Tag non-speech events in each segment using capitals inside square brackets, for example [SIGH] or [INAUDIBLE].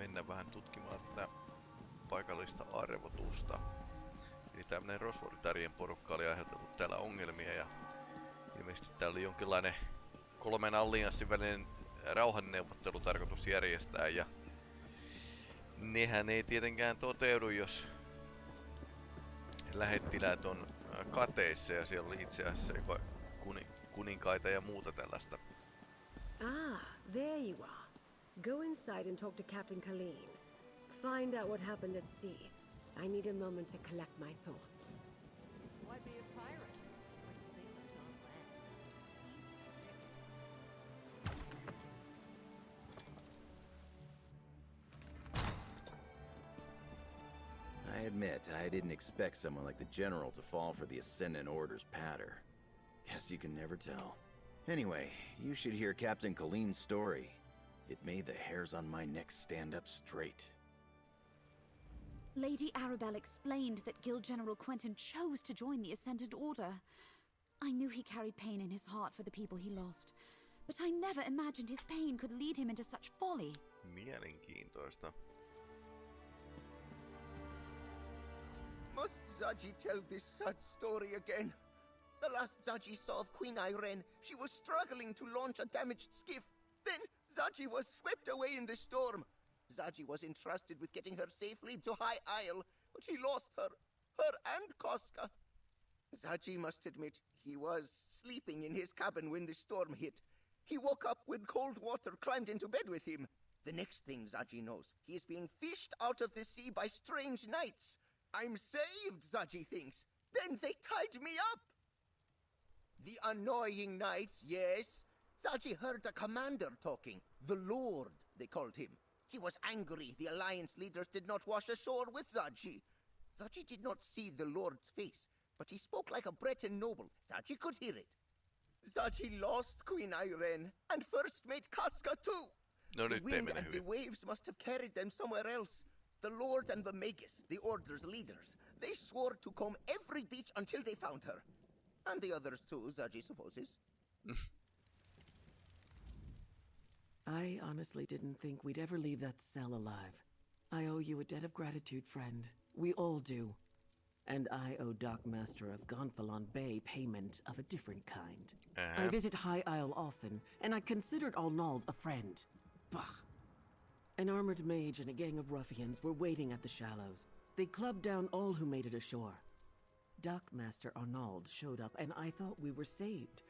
mennä vähän tutkimaan tätä paikallista arvotusta. Eli tämmönen Rosvoritarien porukka oli aiheutettu täällä ongelmia ja ilmeisesti täällä oli jonkinlainen kolmen allianssin välinen rauhanneuvottelu tarkoitus järjestää ja nehän ei tietenkään toteudu, jos lähettiläät on kateissa ja siellä oli itse asiassa kuninkaita ja muuta tällaista. Ah, there you are. Go inside and talk to Captain Kaleen. Find out what happened at sea. I need a moment to collect my thoughts. Why be a pirate? Like sailors on land. I admit, I didn't expect someone like the General to fall for the Ascendant Order's patter. Guess you can never tell. Anyway, you should hear Captain Kaleen's story. It made the hairs on my neck stand up straight. Lady Arabelle explained that Guild General Quentin chose to join the Ascendant Order. I knew he carried pain in his heart for the people he lost, but I never imagined his pain could lead him into such folly. Mielenkiintoista. Must Zaji tell this sad story again? The last Zaji saw of Queen Ayrenn, she was struggling to launch a damaged skiff. Then Zaji was swept away in the storm. Zaji was entrusted with getting her safely to High Isle, but he lost her, her and Koska. Zaji must admit he was sleeping in his cabin when the storm hit. He woke up when cold water climbed into bed with him. The next thing Zaji knows, he is being fished out of the sea by strange knights. I'm saved, Zaji thinks. Then they tied me up. The annoying knights, yes. Zaji heard a commander talking. The Lord, they called him. He was angry the Alliance leaders did not wash ashore with Zaji. Zaji did not see the Lord's face, but he spoke like a Breton noble. Zaji could hear it. Zaji lost Queen Ayrenn, and first mate Casca too. No the wind and the waves must have carried them somewhere else. The Lord and the Magus, the Order's leaders, they swore to comb every beach until they found her. And the others too, Zaji supposes. [LAUGHS] I honestly didn't think we'd ever leave that cell alive. I owe you a debt of gratitude, friend. We all do. And I owe Dockmaster of Gonfalon Bay payment of a different kind. I Uh-huh. visit High Isle often, and I considered Arnauld a friend. Bah! An armored mage and a gang of ruffians were waiting at the shallows. They clubbed down all who made it ashore. Dockmaster Arnauld showed up, and I thought we were saved.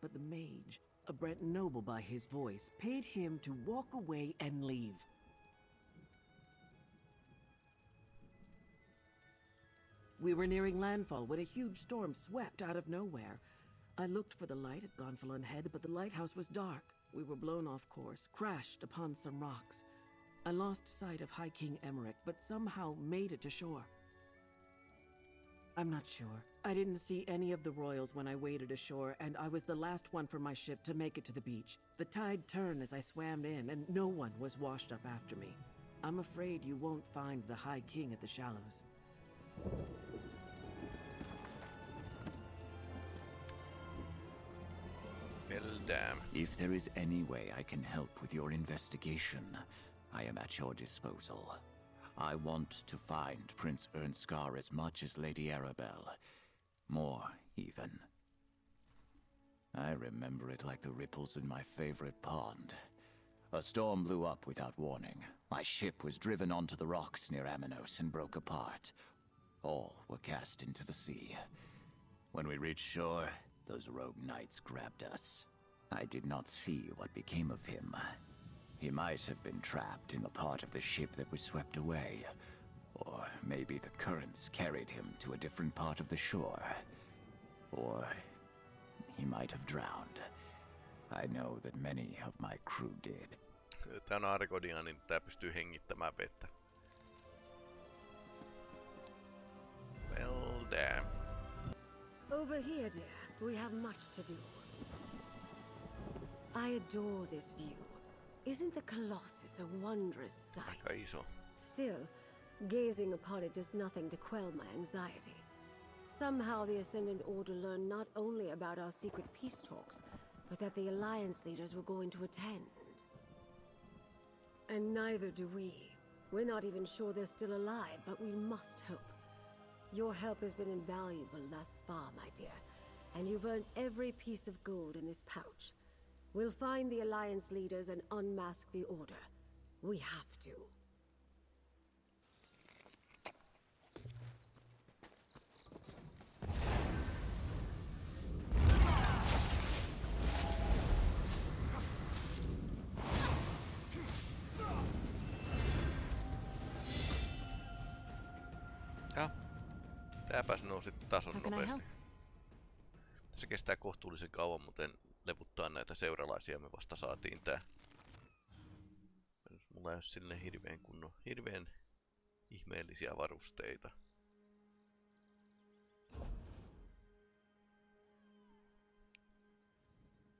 But the mage, a Breton noble by his voice, paid him to walk away and leave. We were nearing landfall when a huge storm swept out of nowhere. I looked for the light at Gonfalon Head, but the lighthouse was dark. We were blown off course, crashed upon some rocks. I lost sight of High King Emeric, but somehow made it to shore. I'm not sure. I didn't see any of the royals when I waded ashore, and I was the last one from my ship to make it to the beach. The tide turned as I swam in, and no one was washed up after me. I'm afraid you won't find the High King at the shallows. Well damn. If there is any way I can help with your investigation, I am at your disposal. I want to find Prince Irnskar as much as Lady Arabelle. More, even. I remember it like the ripples in my favorite pond. A storm blew up without warning. My ship was driven onto the rocks near Amenos and broke apart. All were cast into the sea. When we reached shore, those rogue knights grabbed us. I did not see what became of him. He might have been trapped in the part of the ship that was swept away. Or maybe the currents carried him to a different part of the shore. Or he might have drowned. I know that many of my crew did. Tää on Argodia, niin tää pystyy hengittämään vettä. Well damn. Over here, dear. We have much to do. I adore this view. Isn't the Colossus a wondrous sight? Aika iso. Still, gazing upon it does nothing to quell my anxiety. Somehow the Ascendant Order learned not only about our secret peace talks, but that the Alliance leaders were going to attend. And neither do we. We're not even sure they're still alive, but we must hope. Your help has been invaluable thus far, my dear, and you've earned every piece of gold in this pouch. We'll find the Alliance leaders and unmask the Order. We have to. Tääpäs nousi tason nopeasti. Se kestää kohtuullisen kauan, muuten levuttaa näitä seuralaisia. Me vasta saatiin tää. Mulla ei ole sille hirveän kunnon, hirveän ihmeellisiä varusteita.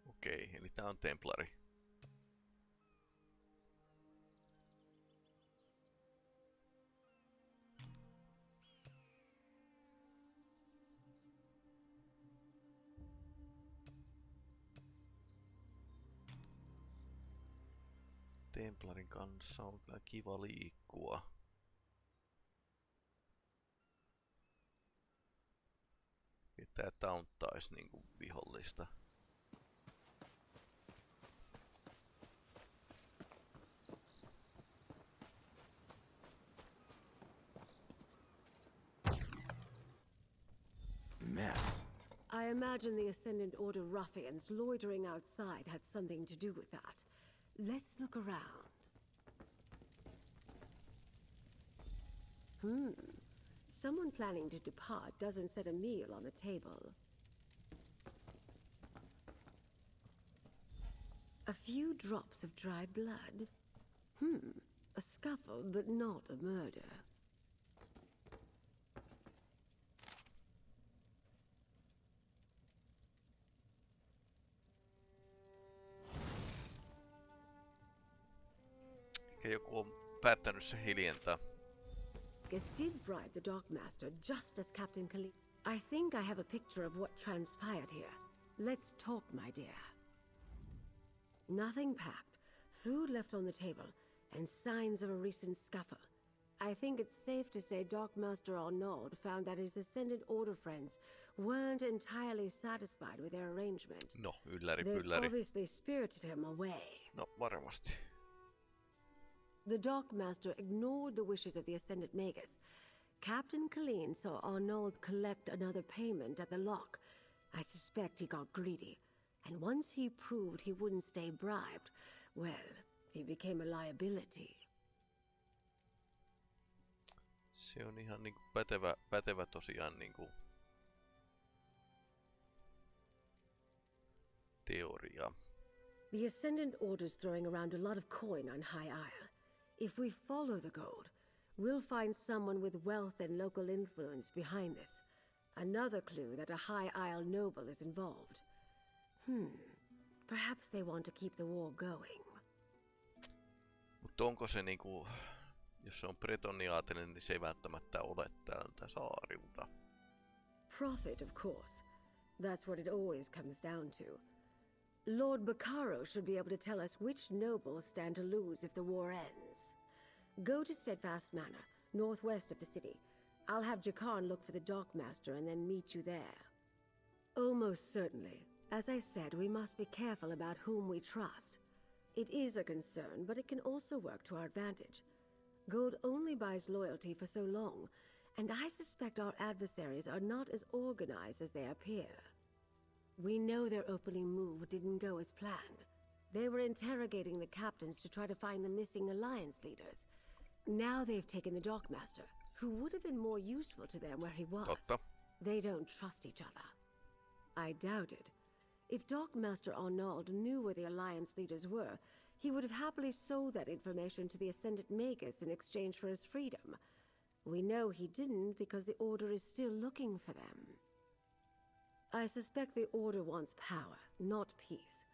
Okei, eli tää on Templari. Templarin kanssa on kyllä kiva liikkua. Pitää tauntais niinku vihollista. Mess. I imagine the Ascendant Order ruffians loitering outside had something to do with that. Let's look around. Hmm. Someone planning to depart doesn't set a meal on the table. A few drops of dried blood. Hmm. A scuffle, but not a murder. Joku on päättänyt se hiljentää. Gus did bribe the Dockmaster just as Captain Kaleen. I think I have a picture of what transpired here. Let's talk, my dear. Nothing packed, food left on the table, and signs of a recent scuffle. I think it's safe to say Dockmaster Arnauld found that his Ascendant Order friends weren't entirely satisfied with their arrangement. No, ylläri They've obviously spirited him away. No, varmasti. The Dockmaster ignored the wishes of the Ascendant Magus. Captain Kaleen saw Arnauld collect another payment at the lock. I suspect he got greedy. And once he proved he wouldn't stay bribed, well, he became a liability. Se on ihan niinku pätevä, pätevä tosiaan niinku teoria. The Ascendant Order's throwing around a lot of coin on High Isle. If we follow the gold, we'll find someone with wealth and local influence behind this. Another clue that a High Isle noble is involved. Hmm. Perhaps they want to keep the war going. Mutta onko se niinku, jos se on bretoniaatinen, niin se ei välttämättä ole tältä saarilta. Profit, of course. That's what it always comes down to. Lord Bacaro should be able to tell us which nobles stand to lose if the war ends. Go to Steadfast Manor, northwest of the city. I'll have Jakarn look for the dockmaster and then meet you there. Almost certainly. As I said, we must be careful about whom we trust. It is a concern, but it can also work to our advantage. Gold only buys loyalty for so long, and I suspect our adversaries are not as organized as they appear. We know their opening move didn't go as planned. They were interrogating the captains to try to find the missing Alliance leaders. Now they've taken the Dockmaster, who would have been more useful to them where he was. Totta. They don't trust each other. I doubt it. If Dockmaster Arnauld knew where the Alliance leaders were, he would have happily sold that information to the Ascendant Magus in exchange for his freedom. We know he didn't because the Order is still looking for them. I suspect the Order wants power, not peace.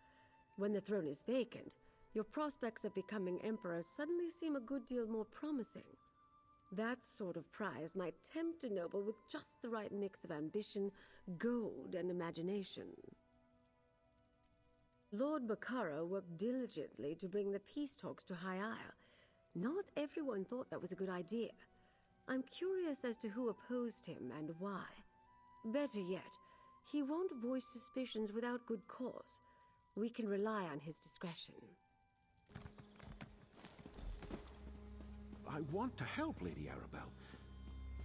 When the throne is vacant, your prospects of becoming Emperor suddenly seem a good deal more promising. That sort of prize might tempt a noble with just the right mix of ambition, gold, and imagination. Lord Bacaro worked diligently to bring the peace talks to High Isle, Not everyone thought that was a good idea. I'm curious as to who opposed him and why. Better yet, he won't voice suspicions without good cause. We can rely on his discretion. I want to help, Lady Arabelle,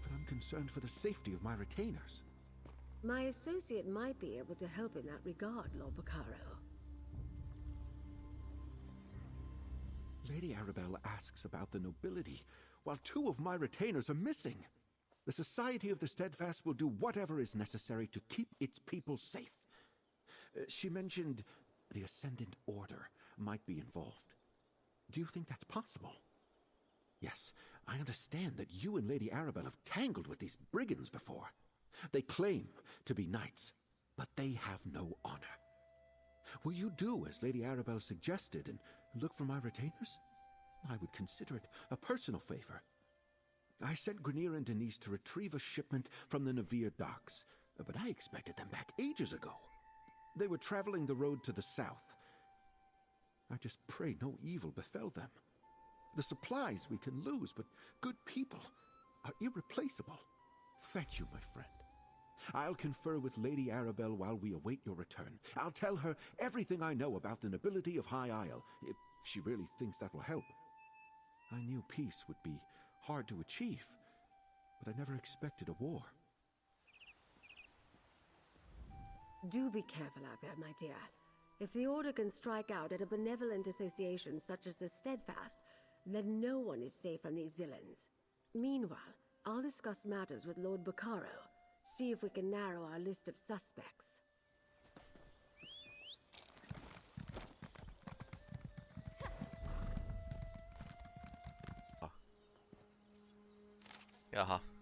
but I'm concerned for the safety of my retainers. My associate might be able to help in that regard, Lord Bacaro. Lady Arabelle asks about the nobility, while two of my retainers are missing. The Society of the Steadfast will do whatever is necessary to keep its people safe. Uh, she mentioned the Ascendant Order might be involved. Do you think that's possible? Yes, I understand that you and Lady Arabelle have tangled with these brigands before. They claim to be knights, but they have no honor. Will you do as Lady Arabelle suggested and look for my retainers? I would consider it a personal favor. I sent Grenier and Denise to retrieve a shipment from the Navir docks, but I expected them back ages ago. They were traveling the road to the south. I just pray no evil befell them. The supplies we can lose, but good people are irreplaceable. Thank you, my friend. I'll confer with Lady Arabelle while we await your return. I'll tell her everything I know about the nobility of High Isle, if she really thinks that will help. I knew peace would be hard to achieve, but I never expected a war. Do be careful out there, my dear. If the Order can strike out at a benevolent association such as the Steadfast, then no one is safe from these villains. Meanwhile, I'll discuss matters with Lord Bacaro, see if we can narrow our list of suspects. Jaha.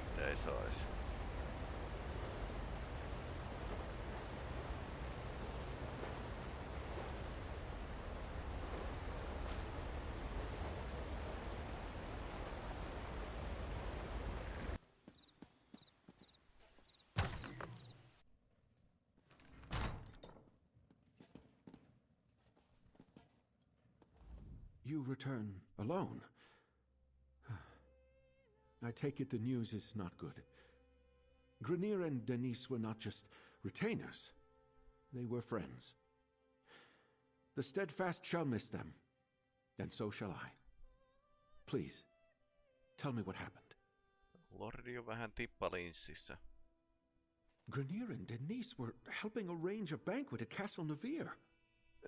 Mitä. You return alone. I take it the news is not good. Grenier and Denise were not just retainers, they were friends. The Steadfast shall miss them, and so shall I. Please, tell me what happened. Lordi on vähän tippalinssissä. Grenier and Denise were helping arrange a banquet at Castle Navir.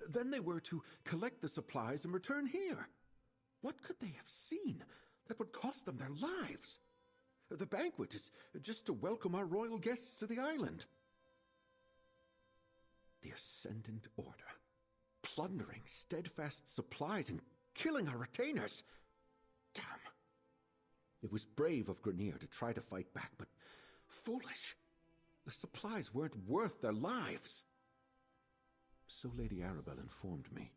Then they were to collect the supplies and return here. What could they have seen that would cost them their lives? The banquet is just to welcome our royal guests to the island. The Ascendant Order, plundering steadfast supplies and killing our retainers. Damn. It was brave of Grenier to try to fight back, but foolish. The supplies weren't worth their lives. So Lady Arabelle informed me.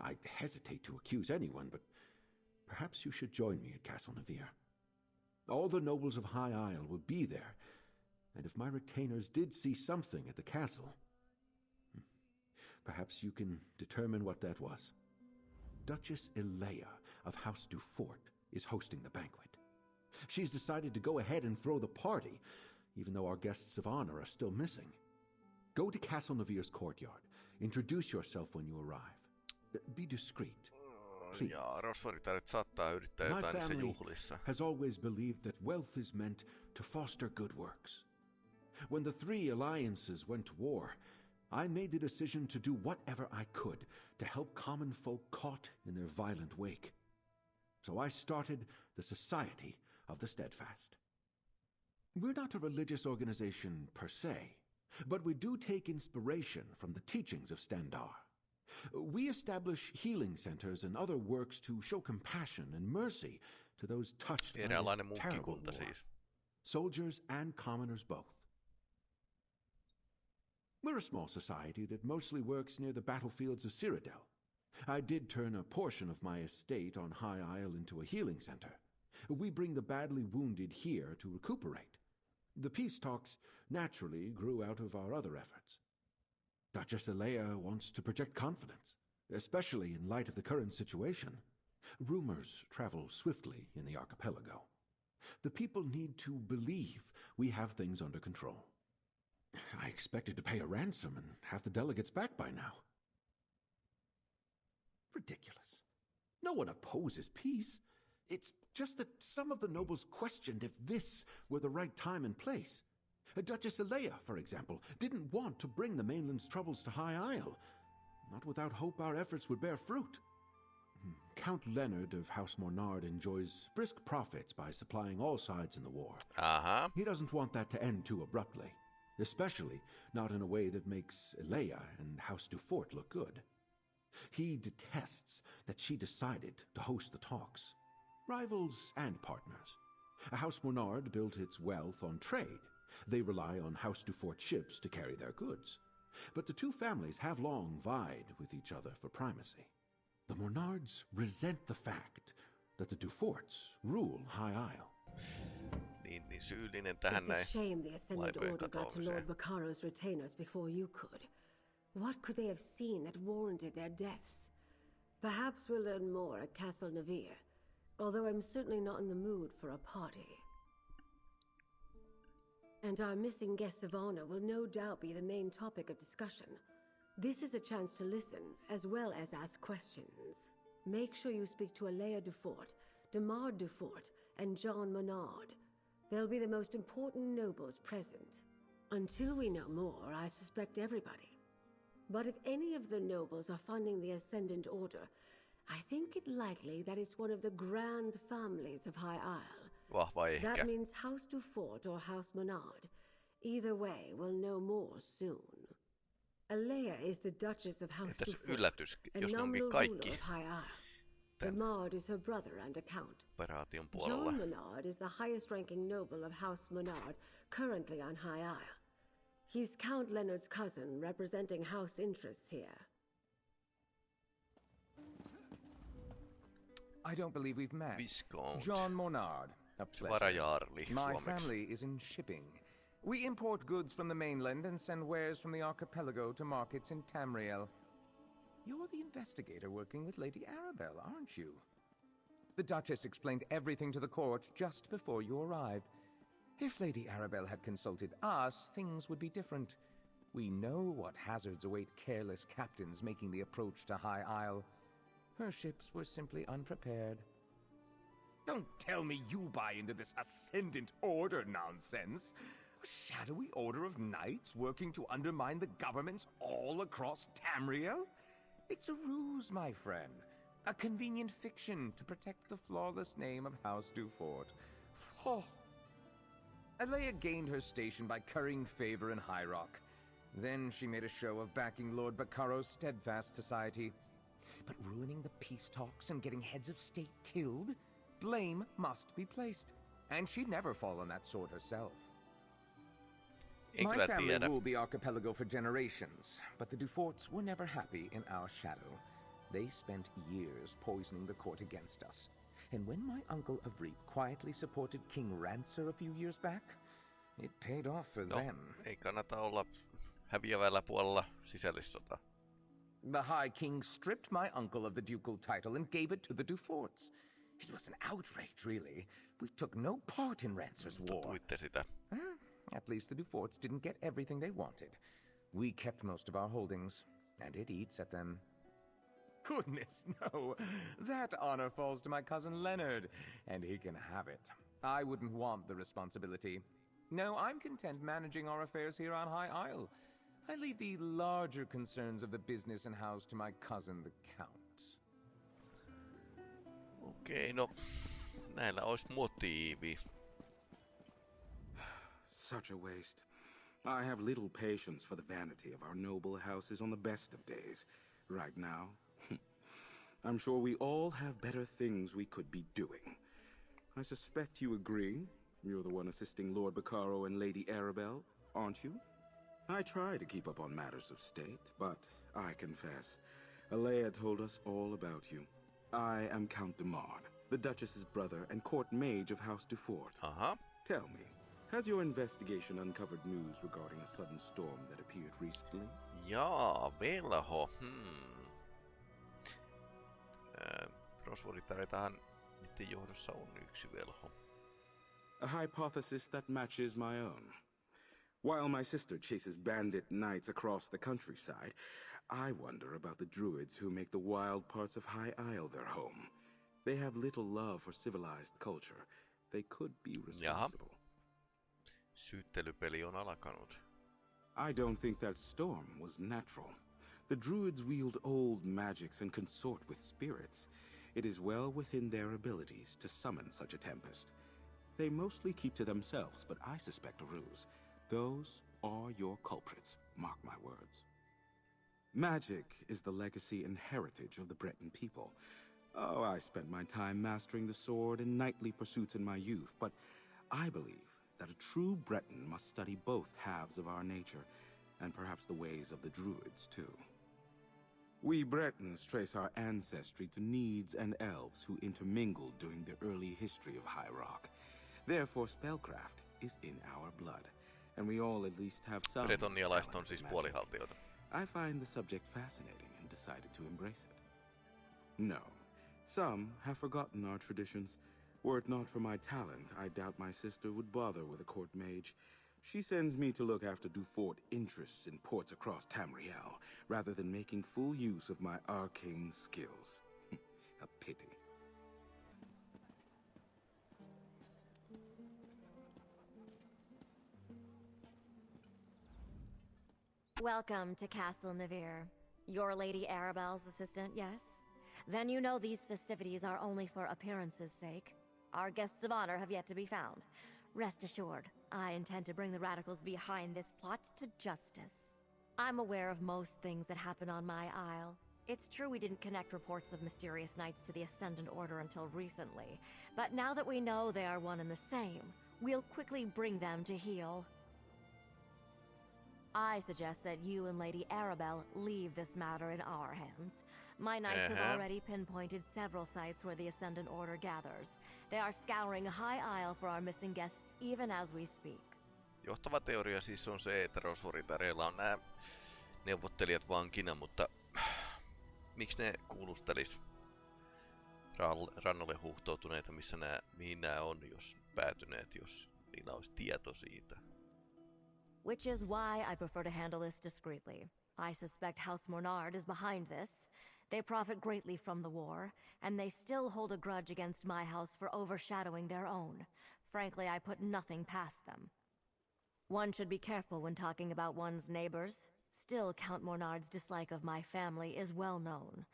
I'd hesitate to accuse anyone, but perhaps you should join me at Castle Navir. All the nobles of High Isle will be there, and if my retainers did see something at the castle, perhaps you can determine what that was. Duchess Elea of House Dufort is hosting the banquet. She's decided to go ahead and throw the party, even though our guests of honor are still missing. Go to Castle Navir's courtyard. Introduce yourself when you arrive. Be discreet. Please. Ja rosvoritarit saattaa yrittää My jotain niissä family juhlissa. has always believed that wealth is meant to foster good works. When the three alliances went to war, I made the decision to do whatever I could to help common folk caught in their violent wake. so I started the Society of the Steadfast. We're not a religious organization per se, but we do take inspiration from the teachings of Stendarr. We establish healing centers and other works to show compassion and mercy to those touched by this terrible war. siis. soldiers and commoners both. We're a small society that mostly works near the battlefields of Cyrodiil. I did turn a portion of my estate on High Isle into a healing center. We bring the badly wounded here to recuperate. The peace talks naturally grew out of our other efforts. Duchess Alea wants to project confidence, especially in light of the current situation. Rumors travel swiftly in the archipelago. The people need to believe we have things under control. I expected to pay a ransom and have the delegates back by now. Ridiculous. No one opposes peace. It's just that some of the nobles questioned if this were the right time and place. Duchess Alea, for example, didn't want to bring the mainland's troubles to High Isle. Not without hope our efforts would bear fruit. Hmm. Count Leonard of House Mornard enjoys brisk profits by supplying all sides in the war. Aha. He doesn't want that to end too abruptly, especially not in a way that makes Leia and House Dufort look good. He detests that she decided to host the talks. Rivals and partners. House Mornard built its wealth on trade. They rely on House Dufort ships to carry their goods. But the two families have long vied with each other for primacy. The Mornards resent the fact that the Duforts rule High Isle. Niin, niin syyllinen tähän It's a shame the Ascendant laivojen Order got to. Lord Bacaro's retainers before you could. What could they have seen that warranted their deaths? Perhaps we'll learn more at Castle Navir, although I'm certainly not in the mood for a party. And our missing guests of honor will no doubt be the main topic of discussion. This is a chance to listen, as well as ask questions. Make sure you speak to Alea Dufort, Demar Dufort, and John Mornard. They'll be the most important nobles present. Until we know more, I suspect everybody. But if any of the nobles are funding the Ascendant Order, I think it likely that it's one of the grand families of High Isle. Vahva ehkä. That means House Dufort or House Mornard. Either way, we'll know more soon. Alea is the Duchess of House Entäs Dufort, yllätys, a jos ne onkin kaikki ruler of High Isle. Tän- is her brother and a count. operaation puolella? John Mornard is the highest ranking noble of House Mornard, currently on High Isle. He's Count Leonard's cousin, representing house interests here. I don't believe we've met. Viscount. John Mornard. A pleasure. My family is in shipping. We import goods from the mainland and send wares from the archipelago to markets in Tamriel. You're the investigator working with Lady Arabelle, aren't you? The Duchess explained everything to the court just before you arrived. If Lady Arabelle had consulted us, things would be different. We know what hazards await careless captains making the approach to High Isle. Her ships were simply unprepared. Don't tell me you buy into this Ascendant Order nonsense. A shadowy order of knights working to undermine the governments all across Tamriel? It's a ruse, my friend. A convenient fiction to protect the flawless name of House Dufort. Oh. Alea gained her station by currying favor in High Rock. Then she made a show of backing Lord Bacaro's steadfast society. But ruining the peace talks and getting heads of state killed? Blame must be placed. And she'd never fall on that sword herself. My family ruled the archipelago for generations, but the Duforts were never happy in our shadow. They spent years poisoning the court against us. And when my uncle Avreep quietly supported King Ranser a few years back, it paid off for No, them. ei kannata olla häviävällä puolella sisällissota. The High King stripped my uncle of the ducal title and gave it to the Duforts. It was an outrage, really. We took no part in Ranser's war. Tuitte sitä. Hmm, At least the Duforts didn't get everything they wanted. We kept most of our holdings, and it eats at them. Goodness, [LAUGHS] no. That honor falls to my cousin Leonard, and he can have it. I wouldn't want the responsibility. No, I'm content managing our affairs here on High Isle. I leave the larger concerns of the business and house to my cousin, the Count. Okei, no näillä olisi motiivi. Such a waste. I have little patience for the vanity of our noble houses on the best of days. Right now, [LAUGHS] I'm sure we all have better things we could be doing. I suspect you agree. You're the one assisting Lord Bacaro and Lady Arabelle, aren't you? I try to keep up on matters of state, but I confess, Alea told us all about you. I am Count de Mard, the Duchess's brother and court mage of House Dufort. Aha. Tell me, has your investigation uncovered news regarding a sudden storm that appeared recently? Jaa, velho. Hmm. Rosvoritaretahan niiden johdossa on yksi velho. A hypothesis that matches my own. While my sister chases bandit knights across the countryside, I wonder about the druids who make the wild parts of High Isle their home. They have little love for civilized culture. They could be responsible. Syyttelypeli on alkanut. I don't think that storm was natural. The druids wield old magics and consort with spirits. It is well within their abilities to summon such a tempest. They mostly keep to themselves, but I suspect a ruse. Those are your culprits, mark my words. Magic is the legacy and heritage of the Breton people. Oh, I spent my time mastering the sword and knightly pursuits in my youth, but I believe that a true Breton must study both halves of our nature, and perhaps the ways of the Druids, too. We Bretons trace our ancestry to Nedes and Elves who intermingled during the early history of High Rock. Therefore, spellcraft is in our blood, and we all at least have some. Bretonialaiset on siis puolihaltijoita. I find the subject fascinating and decided to embrace it. No, some have forgotten our traditions. Were it not for my talent, I doubt my sister would bother with a court mage. She sends me to look after Dufort interests in ports across Tamriel, rather than making full use of my arcane skills. [LAUGHS] a pity. Welcome to Castle Navir. You're Lady Arabelle's assistant, yes? Then you know these festivities are only for appearances' sake. Our guests of honor have yet to be found. Rest assured, I intend to bring the radicals behind this plot to justice. I'm aware of most things that happen on my isle. It's true we didn't connect reports of mysterious knights to the Ascendant Order until recently, but now that we know they are one and the same, we'll quickly bring them to heel. I suggest that you and Lady Arabelle leave this matter in our hands. My knights Uh-huh. have already pinpointed several sites where the Ascendant Order gathers. They are scouring High Isle for our missing guests even as we speak. Johtava teoria siis on se, että Rosvoritareilla on nämä neuvottelijat vankina, mutta miksi ne kuulustelis rannalle huuhtoutuneita, missä nämä, mihin nämä on, jos päätyneet, jos niillä olisi tieto siitä. Which is why I prefer to handle this discreetly. I suspect House Mornard is behind this. They profit greatly from the war, and they still hold a grudge against my house for overshadowing their own. Frankly, I put nothing past them. One should be careful when talking about one's neighbors. Still, Count Mornard's dislike of my family is well known.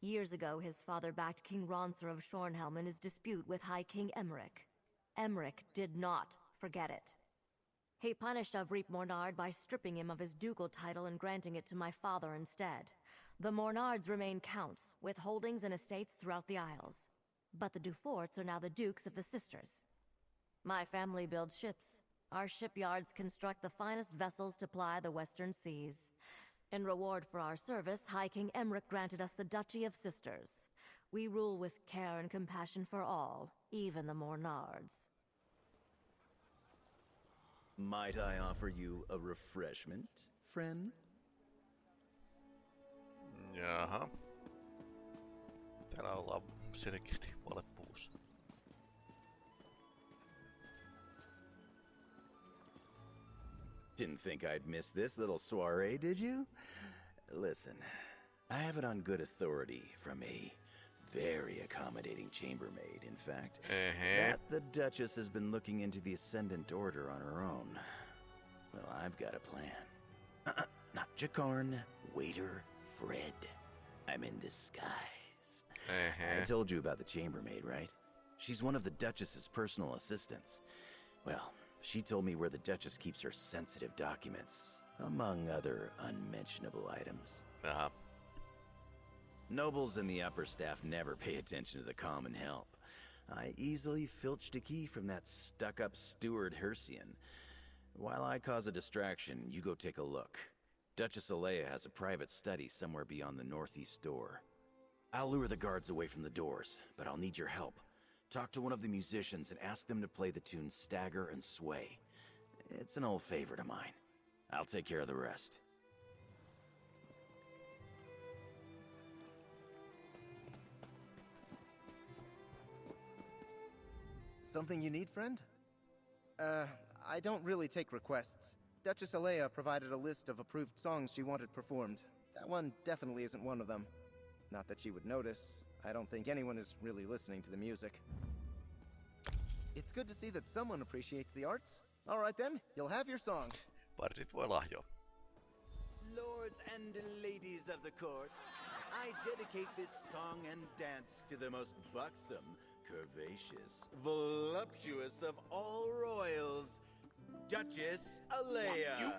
Years ago, his father backed King Ranser of Shornhelm in his dispute with High King Emeric. Emeric did not forget it. He punished Avric Mornard by stripping him of his ducal title and granting it to my father instead. The Mornards remain counts, with holdings and estates throughout the Isles. But the Duforts are now the dukes of the sisters. My family builds ships. Our shipyards construct the finest vessels to ply the western seas. In reward for our service, High King Emeric granted us the Duchy of Sisters. We rule with care and compassion for all, even the Mornards. Might I offer you a refreshment, friend? Jaha. Täällä ollaan selkeästi valepuvussa. Didn't think I'd miss this little soiree, did you? Listen, I have it on good authority from a very accommodating chambermaid, in fact, Uh-huh. that the Duchess has been looking into the Ascendant Order on her own. Well, I've got a plan. Uh-uh, [CLEARS THROAT] not Jakarn, waiter Fred. I'm in disguise. I told you about the chambermaid, right? She's one of the Duchess's personal assistants. Well, she told me where the Duchess keeps her sensitive documents, among other unmentionable items. Jaha. Nobles and the upper staff never pay attention to the common help. I easily filched a key from that stuck-up steward Hercian. While I cause a distraction, you go take a look. Duchess Alea has a private study somewhere beyond the northeast door. I'll lure the guards away from the doors, but I'll need your help. Talk to one of the musicians and ask them to play the tune Stagger and Sway. It's an old favorite of mine. I'll take care of the rest. Something you need, friend? Uh, I don't really take requests. Duchess Alea provided a list of approved songs she wanted performed. That one definitely isn't one of them. Not that she would notice. I don't think anyone is really listening to the music. It's good to see that someone appreciates the arts. All right then, you'll have your song. Parit voi lahjoa. Lords and ladies of the court, I dedicate this song and dance to the most buxom, curvaceous, voluptuous of all royals, Duchess Alea. You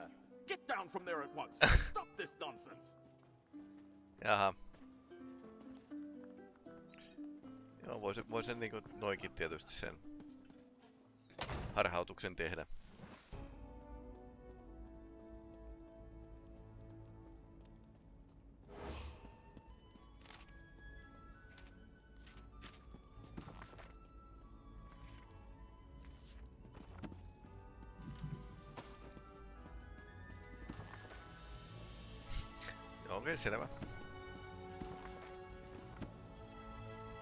get down from there at once. [LAUGHS] Stop this nonsense. Jaha. Joo, voisin, voisin niinku noinkin tietysti sen harhautuksen tehdä. Selvä.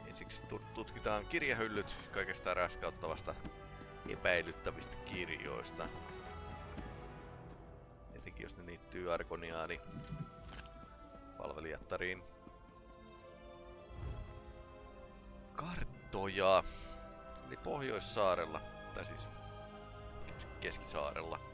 Ensiksi tut- tutkitaan kirjahyllyt kaikesta raskauttavasta epäilyttävistä kirjoista. Etenkin jos ne liittyy Arkoniaani palvelijattariin. Karttoja. Eli Pohjoissaarella, tai siis Keskisaarella.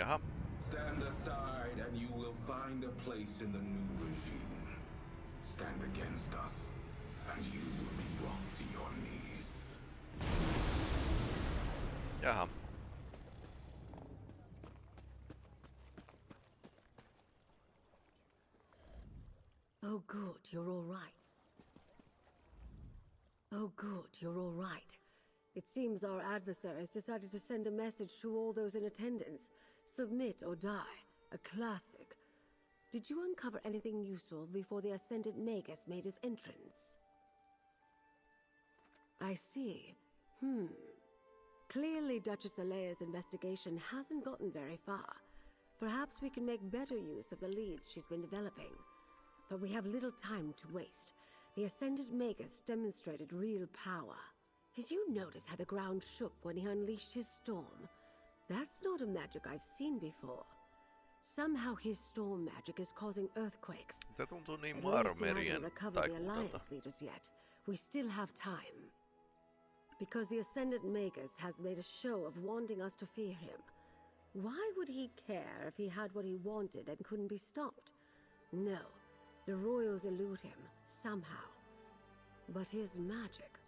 Jaha. Stand aside and you will find a place in the new regime. Stand against us and you will be brought to your knees. Jaha. Oh good, you're all right. Oh good, you're all right. It seems our adversary has decided to send a message to all those in attendance. Submit or die. A classic. Did you uncover anything useful before the Ascendant Magus made his entrance? I see. Hmm. Clearly, Duchess Alea's investigation hasn't gotten very far. Perhaps we can make better use of the leads she's been developing. But we have little time to waste. The Ascendant Magus demonstrated real power. Did you notice how the ground shook when he unleashed his storm? That's not a magic I've seen before. Somehow his storm magic is causing earthquakes. Niin At least he hasn't Marmerien recovered the. Alliance leaders yet. We still have time. Because the Ascendant Magus has made a show of wanting us to fear him. Why would he care if he had what he wanted and couldn't be stopped? No, the royals elude him, somehow. But his magic,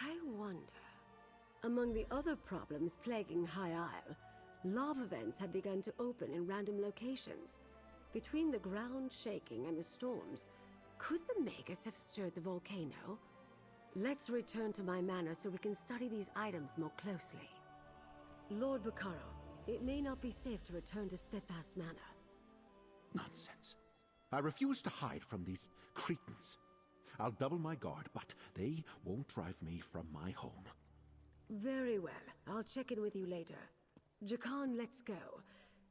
I wonder. Among the other problems plaguing High Isle, lava vents have begun to open in random locations. Between the ground shaking and the storms, could the Magus have stirred the volcano? Let's return to my manor so we can study these items more closely. Lord Bacaro, it may not be safe to return to Steadfast Manor. Nonsense. I refuse to hide from these cretins. I'll double my guard, but they won't drive me from my home. Very well. I'll check in with you later. Jakarn, let's go.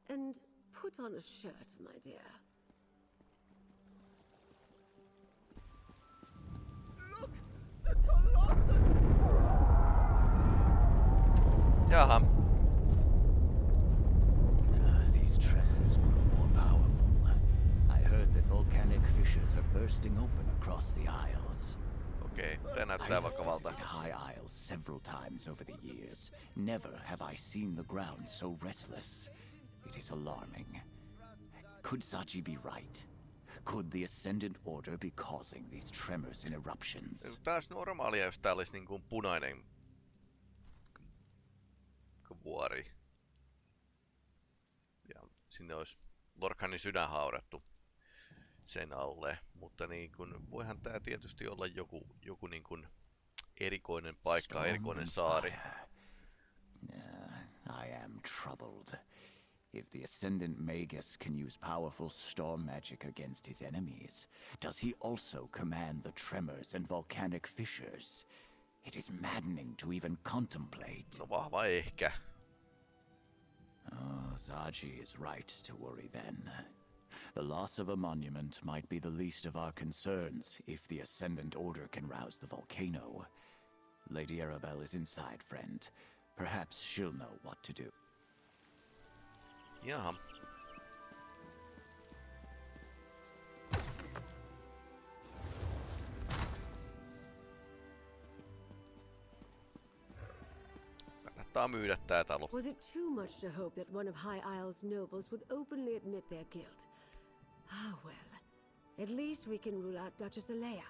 And put on a shirt, my dear. Look! The Colossus! Jaha. Ah, these tremors grow more powerful. I heard that volcanic fissures are bursting open across the Isles. Okei, okay, tämä näyttää vakavalta. High Isles several times over the years. Never have I seen the ground so restless. It is alarming. Could Zaji be right? Could the Ascendant Order be causing these tremors and eruptions? Tää olisi normaalia, jos tää olisi niin kuin punainen vuori. Ja sinne olisi Lorcanin sydän haudattu sen alle. Mutta niin kun, voihan tää tietysti olla joku, joku niin kun erikoinen paikka, erikoinen saari. I am troubled. If the Ascendant Magus can use powerful storm magic against his enemies, does he also command the tremors and volcanic fissures? It is maddening to even contemplate. No vahva ehkä. Oh, Zaji is right to worry then. The loss of a monument might be the least of our concerns if the Ascendant Order can rouse the volcano. Lady Arabelle is inside, friend. Perhaps she'll know what to do. Jaha. Kannattaa myydä tää talo. Was it too much to hope that one of High Isle's nobles would openly admit their guilt? Ah, well. At least we can rule out Duchess Alea.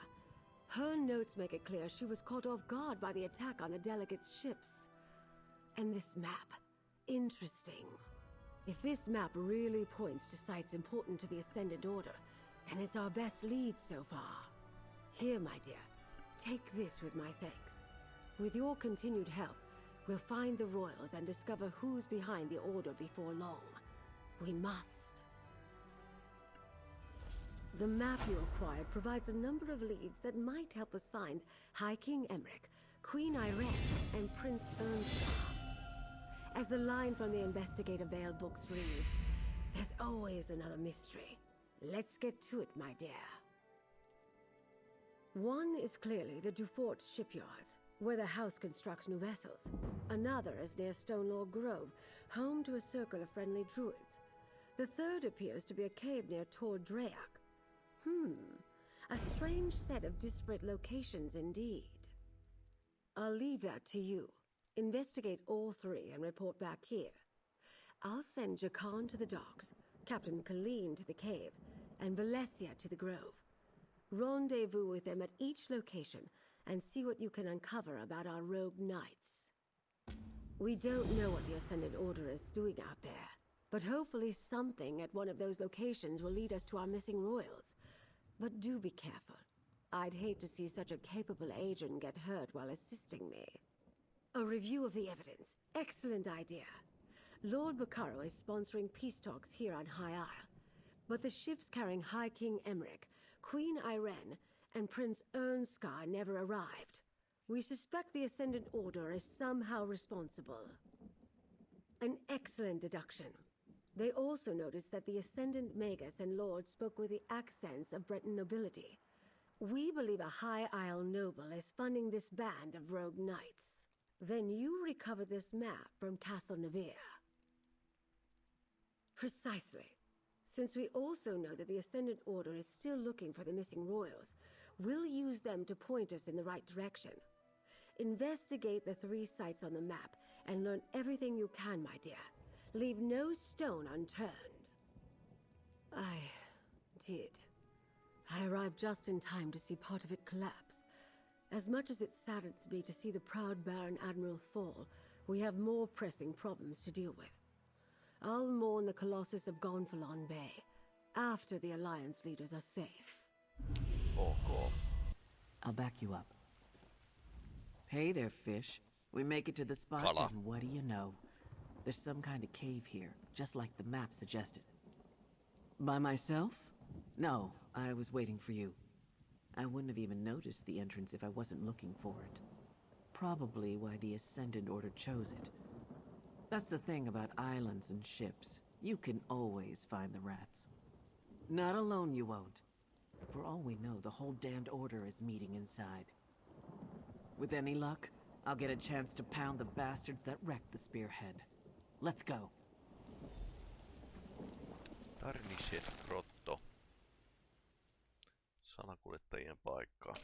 Her notes make it clear she was caught off guard by the attack on the delegates' ships. And this map. Interesting. If this map really points to sites important to the Ascendant Order, then it's our best lead so far. Here, my dear, take this with my thanks. With your continued help, we'll find the royals and discover who's behind the Order before long. We must. The map you acquired provides a number of leads that might help us find High King Emeric, Queen Ayrenn, and Prince Irnskar. As the line from the Investigator Vale books reads, there's always another mystery. Let's get to it, my dear. One is clearly the Dufort shipyards, where the house constructs new vessels. Another is near Stonelore Grove, home to a circle of friendly druids. The third appears to be a cave near Tor Draioch. Hmm, a strange set of disparate locations indeed. I'll leave that to you. Investigate all three and report back here. I'll send Jakarn to the docks, Captain Kaleen to the cave, and Valesia to the grove. Rendezvous with them at each location and see what you can uncover about our rogue knights. We don't know what the Ascendant Order is doing out there, but hopefully something at one of those locations will lead us to our missing royals. But do be careful. I'd hate to see such a capable agent get hurt while assisting me. A review of the evidence. Excellent idea. Lord Bacaro is sponsoring peace talks here on High Isle. But the ships carrying High King Emeric, Queen Ayrenn, and Prince Irnskar never arrived. We suspect the Ascendant Order is somehow responsible. An excellent deduction. They also noticed that the Ascendant Magus and Lord spoke with the accents of Breton nobility. We believe a High Isle noble is funding this band of rogue knights. Then you recover this map from Castle Navire. Precisely. Since we also know that the Ascendant Order is still looking for the missing royals, we'll use them to point us in the right direction. Investigate the three sites on the map and learn everything you can, my dear. Leave no stone unturned. I did. I arrived just in time to see part of it collapse. As much as it saddens me to see the proud Baron Admiral fall, we have more pressing problems to deal with. I'll mourn the Colossus of Gonfalon Bay after the Alliance leaders are safe. Ok. I'll back you up. Hey there, fish. We make it to the spot, Kala. and what do you know? There's some kind of cave here, just like the map suggested. By myself? No, I was waiting for you. I wouldn't have even noticed the entrance if I wasn't looking for it. Probably why the Ascendant Order chose it. That's the thing about islands and ships. You can always find the rats. Not alone you won't. For all we know, the whole damned order is meeting inside. With any luck, I'll get a chance to pound the bastards that wrecked the spearhead. Let's go. Tarnished grotto. Salakuljettajien paikka.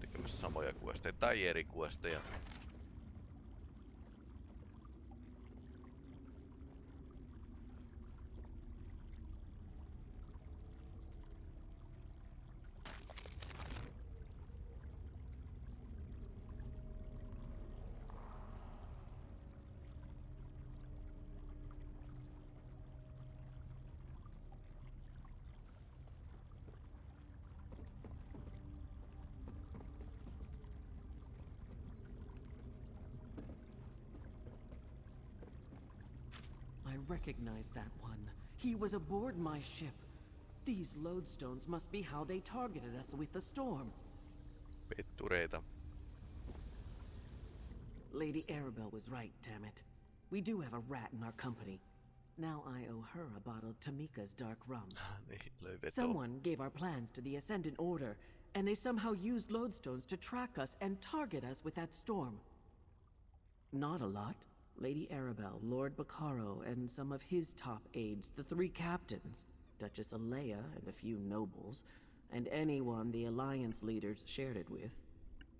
Tekemässä samoja kuesteja tai eri kuesteja. Recognize that one. He was aboard my ship. These lodestones must be how they targeted us with the storm. Pettureita. Lady Arabelle was right, damn it. We do have a rat in our company. Now I owe her a bottle of Tamika's dark rum. Niin, löi vetoa. Someone gave our plans to the Ascendant Order, and they somehow used lodestones to track us and target us with that storm. Not a lot. Lady Arabelle, Lord Bacaro, and some of his top aides, the three captains, Duchess Alea and a few nobles, and anyone the Alliance leaders shared it with.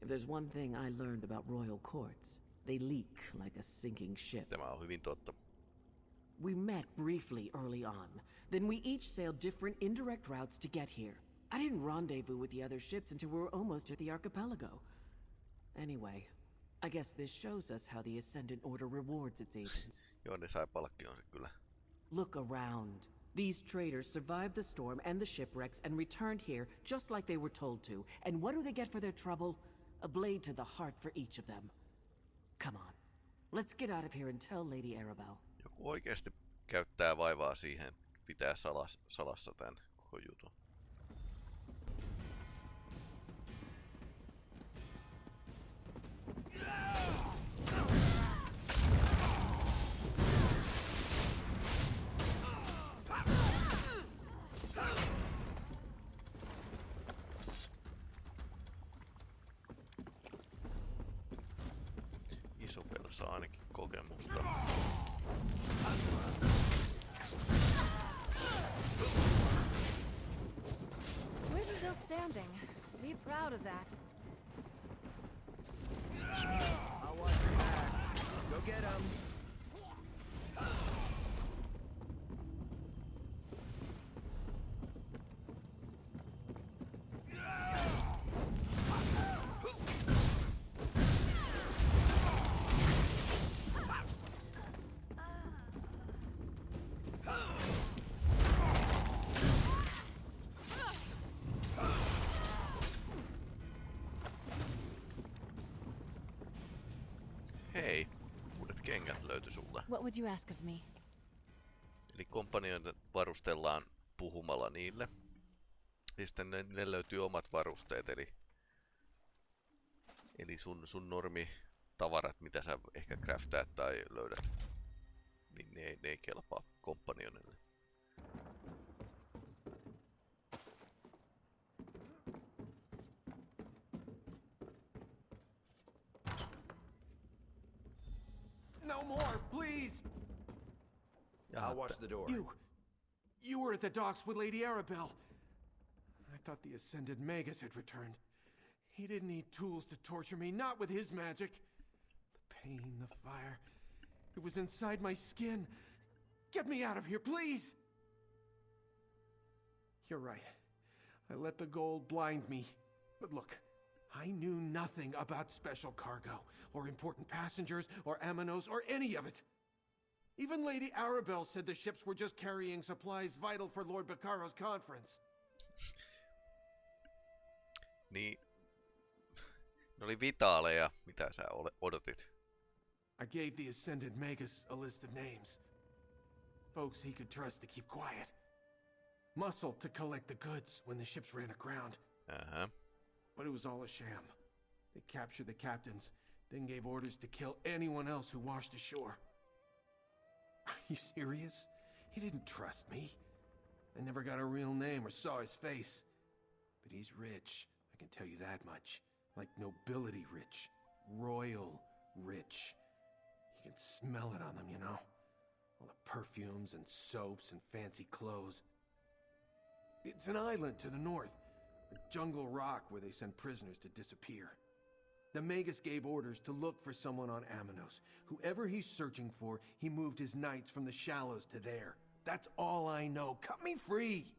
If there's one thing I learned about royal courts, they leak like a sinking ship. Tämä on hyvin totta. We met briefly early on. Then we each sailed different indirect routes to get here. I didn't rendezvous with the other ships until we were almost at the archipelago. Anyway, I guess this shows us how the Ascendant Order rewards its agents. [LAUGHS] Joo, ne sai palkkionsa kyllä. Look around. These traders survived the storm and the shipwrecks and returned here just like they were told to. And what do they get for their trouble? A blade to the heart for each of them. Come on. Let's get out of here and tell Lady Arabelle. Joku oikeasti käyttää vaivaa siihen, pitää salas, salassa tämän koko jutun. Be proud of that. I'll watch your back. Go get him. Löytyi sulle. What would you ask of me? Eli kompanioita varustellaan puhumalla niille. Ja sitten ne, ne löytyy omat varusteet, eli, eli sun, sun normi tavarat, mitä sä ehkä craftaat tai löydät, niin ne, ei- ne ei kelpaa kompanionille. I'll watch the door. You... You were at the docks with Lady Arabelle. I thought the Ascendant Magus had returned. He didn't need tools to torture me, not with his magic. The pain, the fire... It was inside my skin. Get me out of here, please! You're right. I let the gold blind me. But look, I knew nothing about special cargo, or important passengers, or Amenos, or any of it. Even Lady Arabelle said the ships were just carrying supplies vital for Lord Bacaro's conference. [LAUGHS] Niin, ne oli vitaaleja, mitä sä odotit. I gave the Ascendant Magus a list of names. Folks he could trust to keep quiet. Muscle to collect the goods when the ships ran aground. Uh-huh. But it was all a sham. They captured the captains, then gave orders to kill anyone else who washed ashore. Are you serious? He didn't trust me. I never got a real name or saw his face. But he's rich, I can tell you that much. Like nobility rich. Royal rich. You can smell it on them, you know? All the perfumes and soaps and fancy clothes. It's an island to the north, a jungle rock where they send prisoners to disappear. The Magus gave orders to look for someone on Amenos. Whoever he's searching for, he moved his knights from the shallows to there. That's all I know. Cut me free!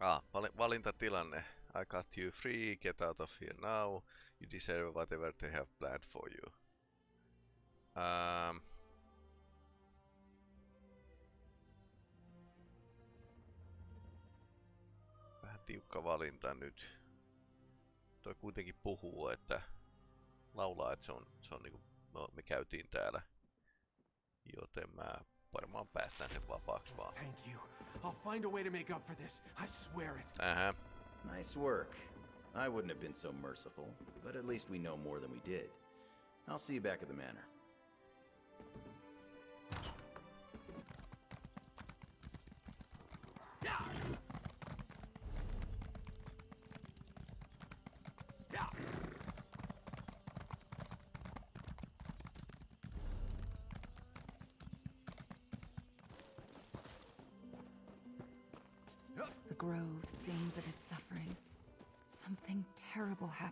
Ah, vali- valintatilanne. I cut you free, get out of here now. You deserve whatever they have planned for you. Ähm. Vähän tiukka valinta nyt. Toi kuitenkin puhuu, että laulaa, että se on, se on niinku, no, me käytiin täällä. Joten mä varmaan päästään sen vapaaksi vaan. Thank you. I'll find a way to make up for this. I swear it. Ähä. Nice work. I wouldn't have been so merciful, but at least we know more than we did. I'll see you back at the manor.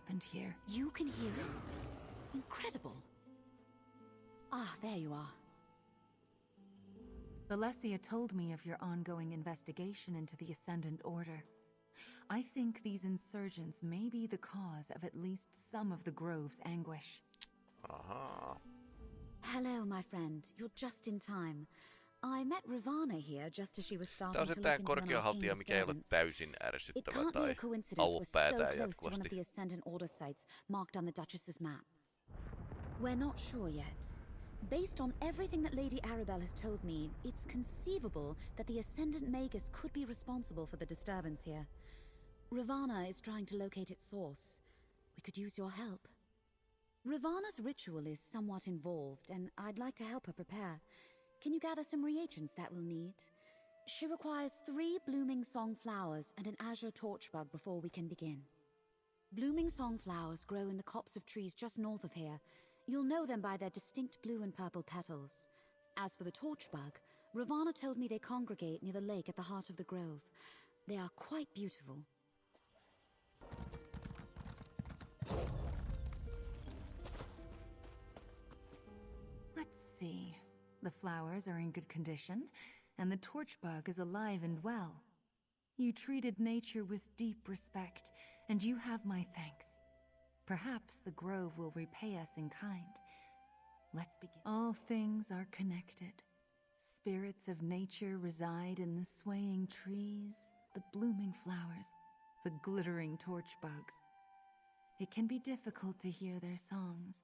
Happened here. You can hear it? Incredible. Ah, there you are. Valesia told me of your ongoing investigation into the Ascendant Order. I think these insurgents may be the cause of at least some of the Grove's anguish. Aha. Hello, my friend. You're just in time. I met Ravana here just as she was starting Tää on to se tää korkeahaltija, mikä ei ole täysin It ärsyttävä can't be tai a coincidence we're auo so päätään close to one of jatkuvasti. the Ascendant Order sites marked on the Duchess's map. We're not sure yet. Based on everything that Lady Arabelle has told me, it's conceivable that the Ascendant Magus could be responsible for the disturbance here. Ravana is trying to locate its source. We could use your help. Ravana's ritual is somewhat involved, and I'd like to help her prepare. Can you gather some reagents that we'll need? She requires three blooming song flowers and an azure torchbug before we can begin. Blooming song flowers grow in the copse of trees just north of here. You'll know them by their distinct blue and purple petals. As for the torchbug, Ravana told me they congregate near the lake at the heart of the grove. They are quite beautiful. Let's see. The flowers are in good condition, and the torch torchbug is alive and well. You treated nature with deep respect, and you have my thanks. Perhaps the grove will repay us in kind. Let's begin. All things are connected. Spirits of nature reside in the swaying trees, the blooming flowers, the glittering torchbugs. It can be difficult to hear their songs,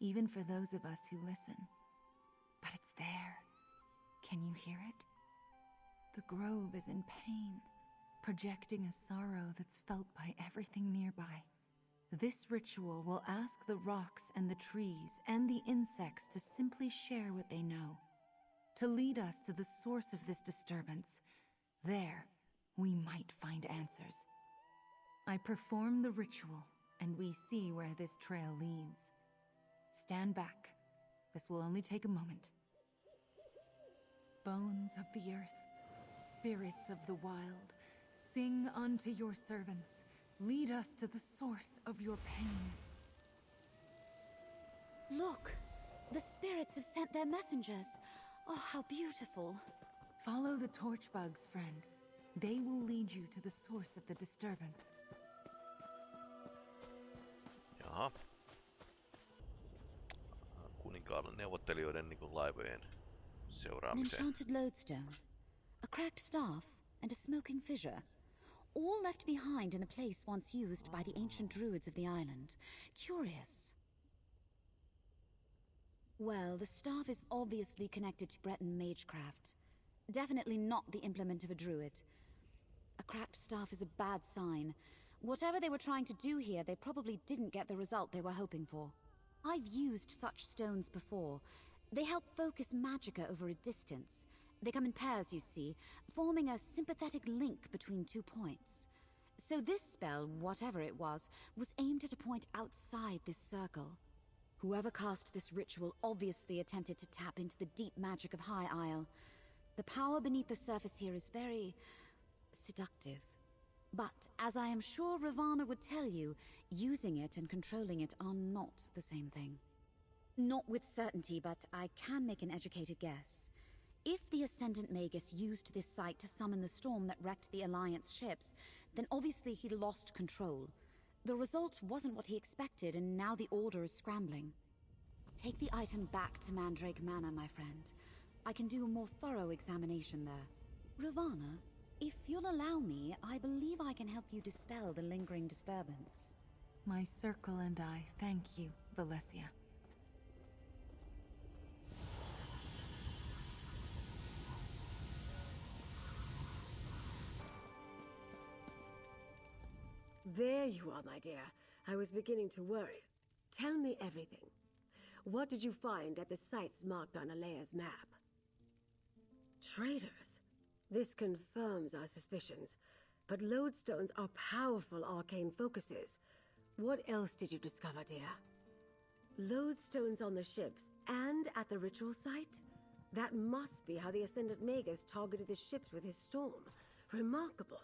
even for those of us who listen. But it's there. Can you hear it? The grove is in pain, projecting a sorrow that's felt by everything nearby. This ritual will ask the rocks and the trees and the insects to simply share what they know, to lead us to the source of this disturbance. There, we might find answers. I perform the ritual, and we see where this trail leads. Stand back. This will only take a moment. Bones of the earth, spirits of the wild, sing unto your servants. Lead us to the source of your pain. Look! The spirits have sent their messengers. Oh, how beautiful. Follow the torch bugs, friend. They will lead you to the source of the disturbance. Jaha. Kuninkaalle neuvottelijoiden niin kuin laivojen An enchanted lodestone, a cracked staff, and a smoking fissure. All left behind in a place once used by the ancient druids of the island. Curious. Well, the staff is obviously connected to Breton magecraft. Definitely not the implement of a druid. A cracked staff is a bad sign. Whatever they were trying to do here, they probably didn't get the result they were hoping for. I've used such stones before. They help focus magicka over a distance. They come in pairs, you see, forming a sympathetic link between two points. So this spell, whatever it was, was aimed at a point outside this circle. Whoever cast this ritual obviously attempted to tap into the deep magic of High Isle. The power beneath the surface here is very seductive. But, as I am sure Ravana would tell you, using it and controlling it are not the same thing. Not with certainty, but I can make an educated guess. If the Ascendant Magus used this site to summon the storm that wrecked the Alliance ships, then obviously he lost control. The result wasn't what he expected, and now the Order is scrambling. Take the item back to Mandrake Manor, my friend. I can do a more thorough examination there. Ravana, if you'll allow me, I believe I can help you dispel the lingering disturbance. My circle and I thank you, Valesia. There you are, my dear. I was beginning to worry. Tell me everything. What did you find at the sites marked on Alea's map? Traitors. This confirms our suspicions. But lodestones are powerful arcane focuses. What else did you discover, dear? Lodestones on the ships and at the ritual site? That must be how the Ascendant Magus targeted the ships with his storm. Remarkable.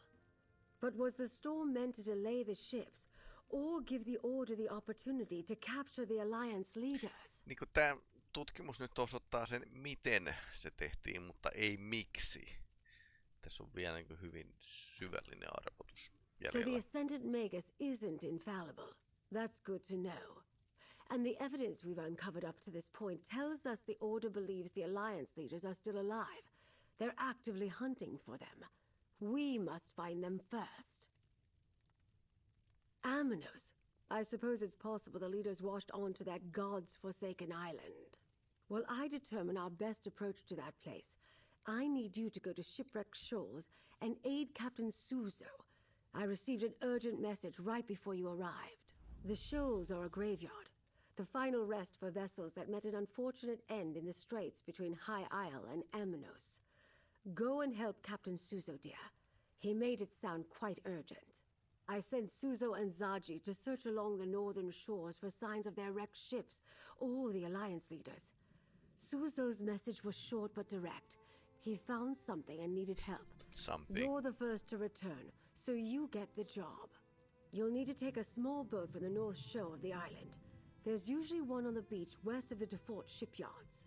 But was the storm meant to delay the ships, or give the Order the opportunity to capture the Alliance leaders? Niin tämä tutkimus nyt osoittaa sen, miten se tehtiin, mutta ei miksi. Tässä on vielä niin hyvin syvällinen arvotus So the. Ascendant Magus isn't infallible. That's good to know. And the evidence we've uncovered up to this point tells us the Order believes the Alliance leaders are still alive. They're actively hunting for them. We must find them first. Amenos. I suppose it's possible the leaders washed on to that God's forsaken island. Well, I determine our best approach to that place. I need you to go to Shipwreck Shoals and aid Captain Suzo. I received an urgent message right before you arrived. The shoals are a graveyard, the final rest for vessels that met an unfortunate end in the straits between High Isle and Amenos. Go and help Captain Suzo, dear. He made it sound quite urgent. I sent Suzo and Zaji to search along the northern shores for signs of their wrecked ships all the Alliance leaders. Suzo's message was short but direct. He found something and needed help. Something. You're the first to return, so you get the job. You'll need to take a small boat from the north shore of the island. There's usually one on the beach west of the Dufort shipyards.